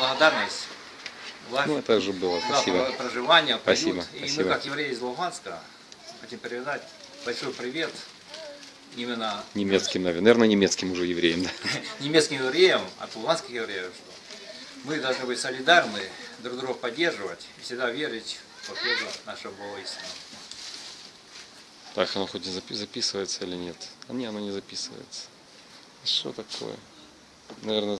благодарность Ну, это уже было. Спасибо. проживание, приют. Спасибо, И спасибо. мы, как евреи из Луганска, хотим передать большой привет именно Немецким, наверное. Немецким уже евреям. Да? немецким евреям, от луганских евреев, что мы должны быть солидарны, друг друга поддерживать и всегда верить в победу нашего Бога истины. Так, оно хоть и записывается или нет? А не, оно не записывается. Что такое? Наверное,